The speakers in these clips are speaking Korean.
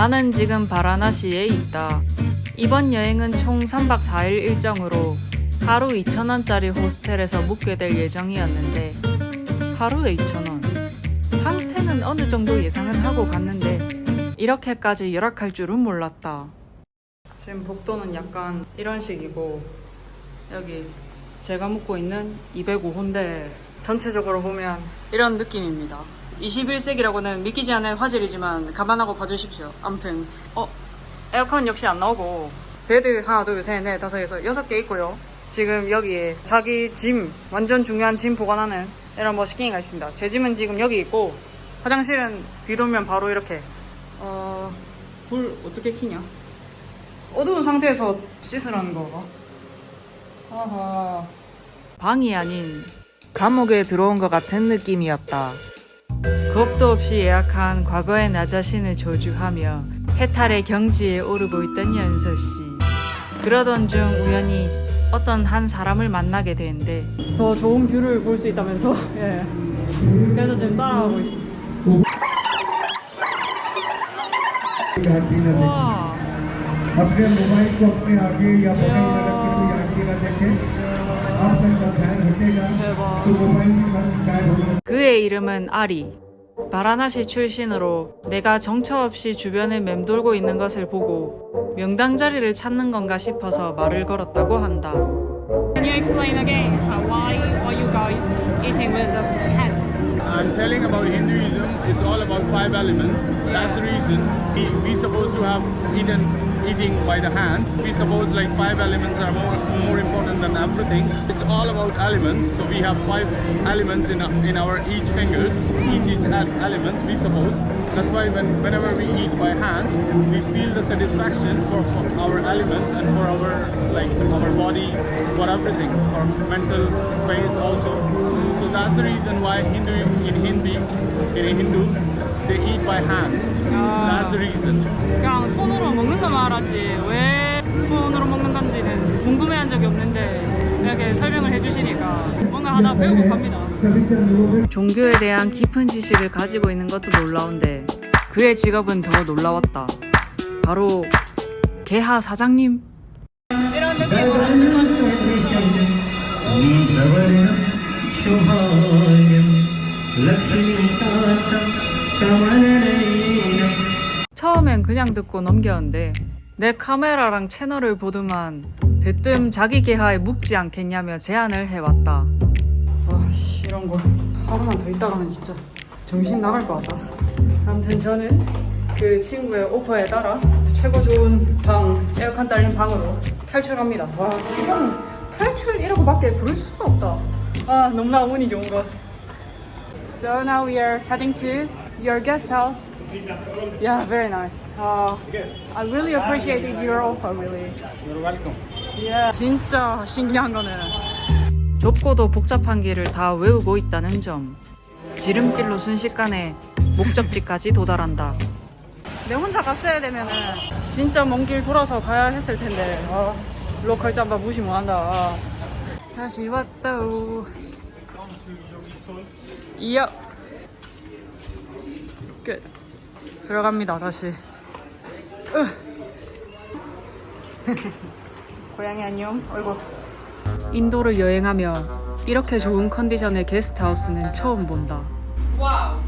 나는 지금 바라나시에 있다. 이번 여행은 총 3박 4일 일정으로 하루 2,000원짜리 호스텔에서 묵게 될 예정이었는데 하루에 2,000원. 상태는 어느 정도 예상은 하고 갔는데 이렇게까지 열악할 줄은 몰랐다. 지금 복도는 약간 이런 식이고 여기 제가 묵고 있는 205호인데 전체적으로 보면 이런 느낌입니다. 21세기라고는 믿기지 않는 화질이지만 감안하고 봐주십시오. 아무튼 어 에어컨 역시 안 나오고 bed 하나 둘셋넷 다섯 여섯 여섯 개 있고요. 지금 여기에 자기 짐 완전 중요한 짐 보관하는 이런 머시기가 있습니다. 제 짐은 지금 여기 있고 화장실은 들어오면 바로 이렇게 어 불 어떻게 켜냐? 어두운 상태에서 씻으라는 건가? 아하. 방이 아닌 감옥에 들어온 것 같은 느낌이었다. 겁도 없이 예약한 과거의 나 자신을 저주하며 해탈의 경지에 오르고 있던 연서 씨. 그러던 중 우연히 어떤 한 사람을 만나게 되는데 더 좋은 view를 볼 수 있다면서? 예. 그래서 지금 따라가고 있습니다. 와. 그의 이름은 아리. 바라나시 출신으로 내가 정처 없이 주변을 맴돌고 있는 것을 보고 명당 자리를 찾는 건가 싶어서 말을 걸었다고 한다. Can you explain again uh, why are you guys eating with the hand? I'm telling about Hinduism. It's all about five elements. That's the reason we we supposed to have eaten eating by the hands. We suppose like five elements are more more important than everything. It's all about elements. So we have five elements in our, in our each fingers. Each each element we suppose. That's why when, whenever we eat by hand, we feel the satisfaction for, for our elements and for our like our body, for everything, for mental space also. So that's the reason why Hindu in Hindi in Hindu they eat by hands. That's the reason. 그냥 손으로 먹는 것만 알았지 왜 손으로 먹는 건지는 궁금해한 적이 없는데 이렇게 설명을 해주시니까 뭔가 하나 배우고 갑니다. 종교에 대한 깊은 지식을 가지고 있는 것도 놀라운데 그의 직업은 더 놀라웠다. 바로 개하 사장님. 이런 느낌으로 지금 처음엔 그냥 듣고 넘겼는데 내 카메라랑 채널을 보더만 대뜸 자기 개하에 묵지 않겠냐며 제안을 해왔다. 와씨 이런 거 하루만 더 있다가는 진짜 정신 나갈 것 같다. 아무튼 저는 그 친구의 오퍼에 따라 최고 좋은 방 에어컨 딸린 방으로 탈출합니다. 와 지금 탈출이라고 밖에 부를 수가 없다. 아 너무나 운이 좋은 것. So now we are heading to your guest house. Yeah, very nice. Uh, I really appreciated your offer, really. You're welcome. Yeah. 진짜 신기한 거는 좁고도 복잡한 길을 다 외우고 있다는 점. 지름길로 순식간에 목적지까지 도달한다. 내 혼자 갔어야 되면은 진짜 먼 길 돌아서 가야 했을 텐데. 아, 로컬 잠바 무시 못한다. 아. 다시 왔다우. 이어. 끝. 들어갑니다 다시. 으. 고양이 안녕. 어이구. 인도를 여행하며 이렇게 좋은 컨디션의 게스트하우스는 처음 본다. 와우.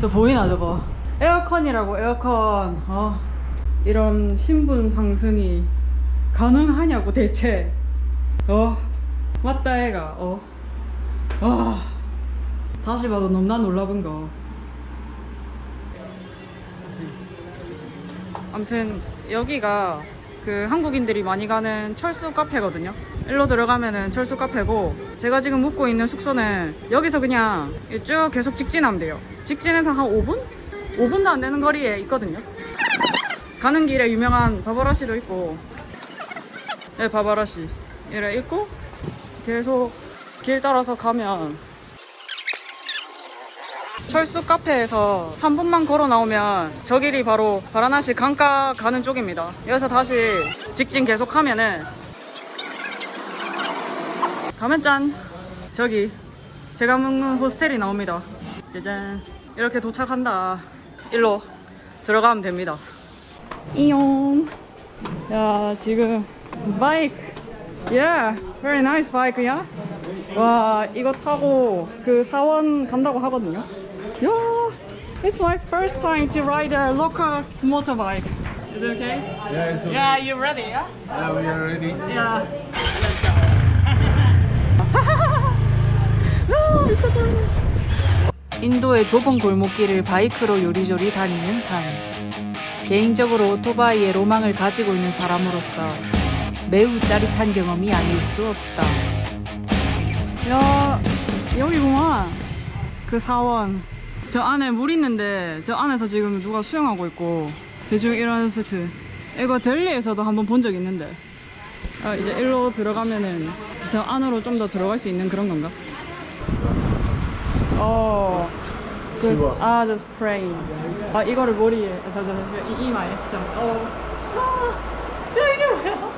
저 보이나 저거? 에어컨이라고 에어컨. 어. 이런 신분 상승이 가능하냐고 대체. 어. 맞다 애가. 어. 와. 다시 봐도 너무나 놀라운 거. 아무튼 여기가 그 한국인들이 많이 가는 철수 카페거든요. 일로 들어가면은 철수 카페고 제가 지금 묵고 있는 숙소는 여기서 그냥 쭉 계속 직진하면 돼요. 직진해서 한 5분? 5분도 안 되는 거리에 있거든요. 가는 길에 유명한 바바라시도 있고 네 바바라시 이래 있고 계속 길 따라서 가면 철수 카페에서 3분만 걸어 나오면 저 길이 바로 바라나시 강가 가는 쪽입니다. 여기서 다시 직진 계속 하면은 가면 짠! 저기 제가 묵는 호스텔이 나옵니다. 짜잔! 이렇게 도착한다. 일로 들어가면 됩니다. 이용. 야, 지금 바이크. Yeah, very nice bike. 와, 이거 타고 그 사원 간다고 하거든요. 야, it's my first time to ride a local motorbike. Is it okay? Yeah, it's okay. Yeah, you ready, yeah? Yeah, we are ready. Yeah. 아, 미쳤다. 인도의 좁은 골목길을 바이크로 요리조리 다니는 삶. 개인적으로 오토바이의 로망을 가지고 있는 사람으로서 매우 짜릿한 경험이 아닐 수 없다. 야, 여기구만. 그 사원. 저 안에 물 있는데, 저 안에서 지금 누가 수영하고 있고, 대충 이런 세트. 이거 델리에서도 한번 본 적 있는데. 아, 이제 일로 들어가면은 저 안으로 좀 더 들어갈 수 있는 그런 건가? 어. 그, 아, 저 스프레이. 아, 이거를 머리에, 아, 저, 저, 저, 이, 이마에. 저, 어. 아, 야, 이게 뭐야?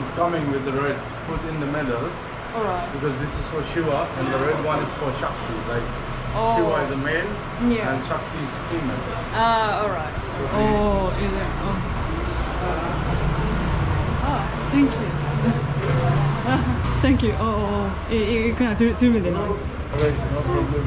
It's coming with the red put in the middle Alright. because this is for Shiva and the red one is for Shakti. Like Oh. Shiva is a male Yeah. and Shakti is female. 아, alright. 오, 이제, 어. 아, thank you. thank you. 어, 어, 어. 이, 이, 그냥 들, 들면 되나? Alright, no problem.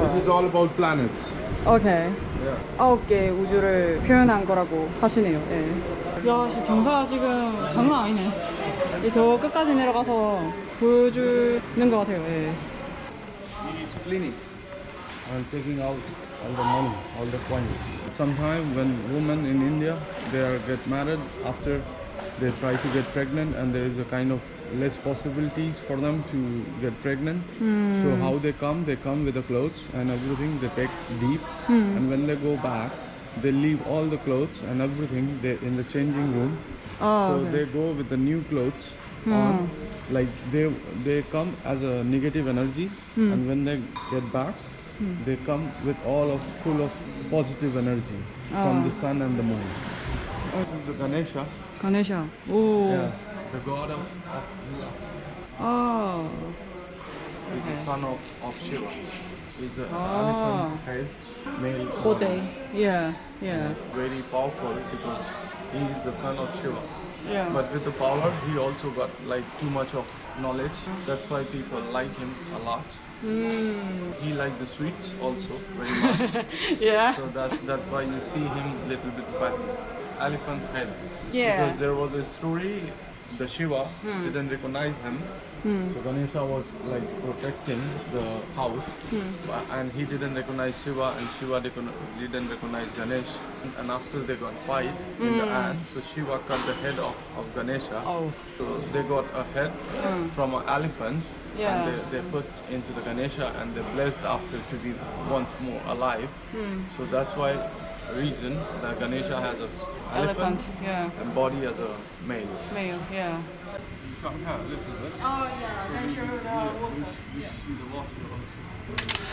This is all about planets. 오케이. Yeah. 아홉 개의 우주를 표현한 거라고 하시네요. 예. 야, 씨, 경사 지금 장난 아니네. 이 저 끝까지 내려가서 보여주는 것 같아요. 예. It's cleaning and taking out all the money, all the coins. Sometimes when women in India they are get married after they try to get pregnant and there is a kind of less possibilities for them to get pregnant. So how they come? They come with the clothes and everything. They take deep and when they go back, they leave all the clothes and everything they in the changing room oh, so okay. they go with the new clothes hmm. on like they they come as a negative energy hmm. and when they get back hmm. they come with all of full of positive energy oh. from the sun and the moon this is the ganesha ganesha oh yeah the god of, of oh okay. is the son of, of shiva is ah. an oh. elephant head, male. Kote. Yeah, yeah. Very powerful because he is the son of Shiva. Yeah. But with the power, he also got like too much of knowledge. That's why people like him a lot. Mm. He liked the sweets also very much. yeah. So that's that's why you see him little bit fat. Elephant head. Yeah. Because there was a story the Shiva hmm. didn't recognize him. 음. So Ganesha was like protecting the house, hmm. but- and he didn't recognize Shiva, and Shiva didn't recognize Ganesh. And after they got fight in the end, so Shiva cut the head off of Ganesha. Oh. So they got a head from an elephant, Yeah. and they, they put into the Ganesha, and they blessed after to be once more alive. So that's why reason that Ganesha has a elephant, Elephant. Yeah. and body as a male. Male. Yeah. You come here a little bit. Oh yeah. Make sure the You see the water.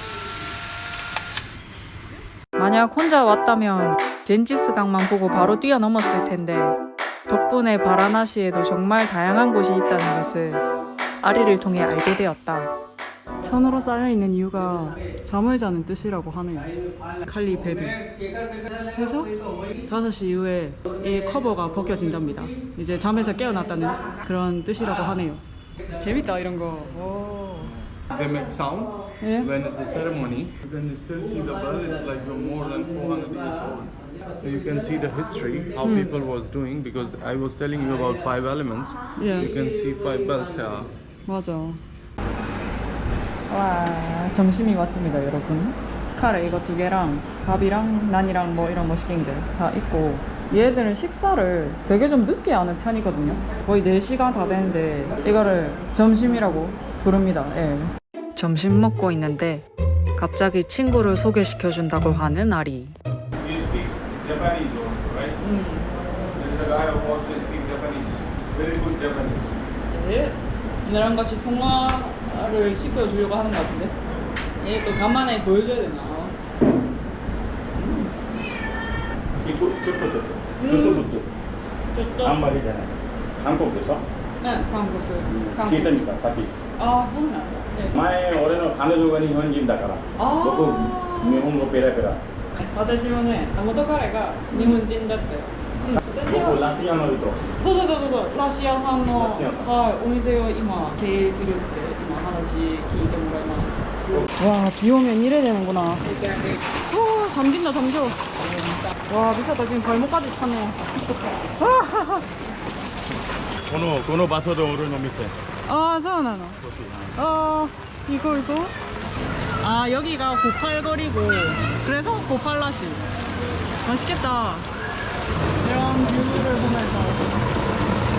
만약 혼자 왔다면 겐지스 강만 보고 바로 뛰어넘었을 텐데 덕분에 바라나시에도 정말 다양한 곳이 있다는 것을 아리를 통해 알게 되었다. 천으로 싸여 있는 이유가 잠을 자는 뜻이라고 하네요. 칼리 베드. 그래서 5시 이후에 이 커버가 벗겨진답니다. 이제 잠에서 깨어났다는 그런 뜻이라고 하네요. 재밌다 이런 거. 오. They make sound Yeah. when it's a ceremony. You can still see the bell. It's like you're more than 400 years old. So you can see the history how people was doing because I was telling you about five elements. Yeah. You can see five bells here. 맞아. 와, 점심이 왔습니다, 여러분. 카레 이거 두 개랑 밥이랑 난이랑 뭐 이런 머시갱들 다 있고 얘들은 식사를 되게 좀 늦게 하는 편이거든요. 거의 4시간 다 되는데 이거를 점심이라고 부릅니다. 예. 점심 먹고 있는데 갑자기 친구를 소개시켜준다고 하는 아리. Japanese. 예. 얘네랑 같이 통화 를 시켜주려고 하는 것 같은데. 얘 또 간만에 보여줘야 되나? ちょっとちょっとちょっとずつあんまりじゃない韓国でしょ ね韓国韓国聞いてみたさっきああそうなんだ、ね、前俺の彼女が日本人だからあー僕日本語ペラペラ私もね元彼が日本人だったよ、うん、私は僕ラスヤの人そうそうそうそうそうラシアさんのラシアさんはい、お店を今経営するって 와, 비 오면 이래 되는구나. 오, 어, 잠긴다, 잠겨. 와, 미쳤다. 지금 발목까지 차네. 번호, 번호 봐서도 오른 놈 밑에. 아, 저는. 아, 이걸도. 아, 여기가 고팔거리고. 그래서 고팔라시. 맛있겠다. 이런 뷰를 보면서.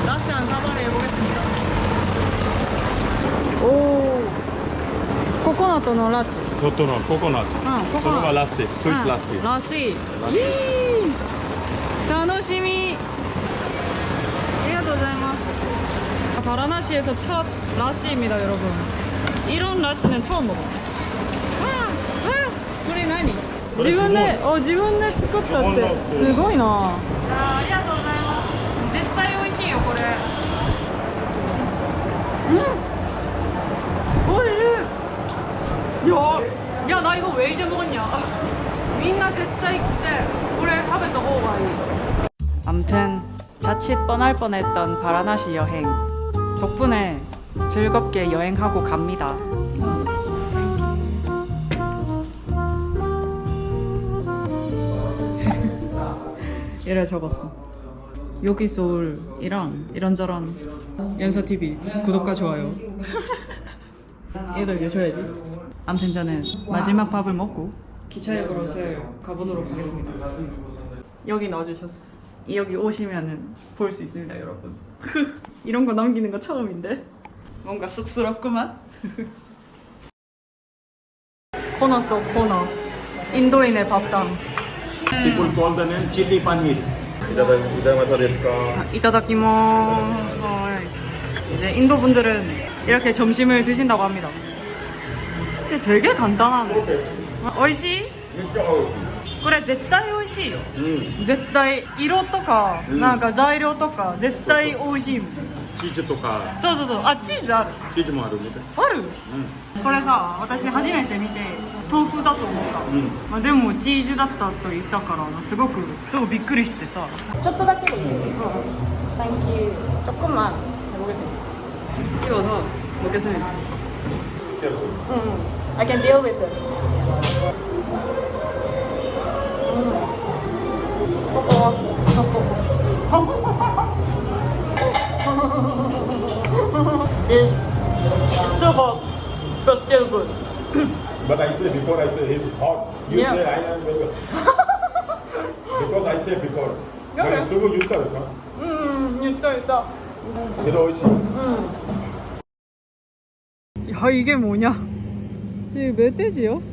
라시 한 사발에 해보겠습니다. 오. ココナットのラス外のココナット、うん、ココナット。そラスイスイートラスイ、う、ラスイ楽しみ。ありがとうございます。パラナシエ서첫라시입니다여러 분。 이런라시는처음먹어ああこれ何？自分でお自分で作ったってすごいな。あありがとうございます。絶対美味しいよこれ。うん。 야, 야, 나 이거 왜 이제 먹었냐? 민나 제짜 이때 올해 탑에 넣어봐이. 암튼 자칫 뻔할 뻔했던 바라나시 여행. 덕분에 즐겁게 여행하고 갑니다. 이래 적었어. 여기 소울이랑 이런저런 연서 TV 구독과 좋아요. 얘들 이거 줘야지. 아무튼 저는 마지막 밥을 먹고 기차역으로 서요. 가보도록 하겠습니다. 여기 넣어주셨어. 여기 오시면 볼수 있습니다 여러분. 이런 거 넘기는 거 처음인데. 뭔가 쑥스럽구만. 코너 속 코너. 인도인의 밥상. People call 이따다키모. 이제 인도 분들은 이렇게 점심을 드신다고 합니다. 근데 되게 간단하네. 오이시? めっちゃ美味しい 그래, 絶対美味しいよ.うん絶対色とか、うんなんか材料とか絶対美味しいもんチーズとかそうそうそうあチーズあるチーズもあるみたいあるうんこれさ私初めて見て豆腐だと思った、うんまあ、でもチーズだったと言ったからすごくすごくびっくりしてさちょっとだけでいいうん Thank you 조금만 해보겠습니다 찍어서 먹겠습니다 응 I can deal with this. it's still hot, but still good. but I said before, I said it's hot. You yeah. said I am very Because I said before. Okay. 쓰고 유타 유타. 음, 유타 유타. 제일 어이지. 음. 야 이게 뭐냐? 지금 멧돼지요?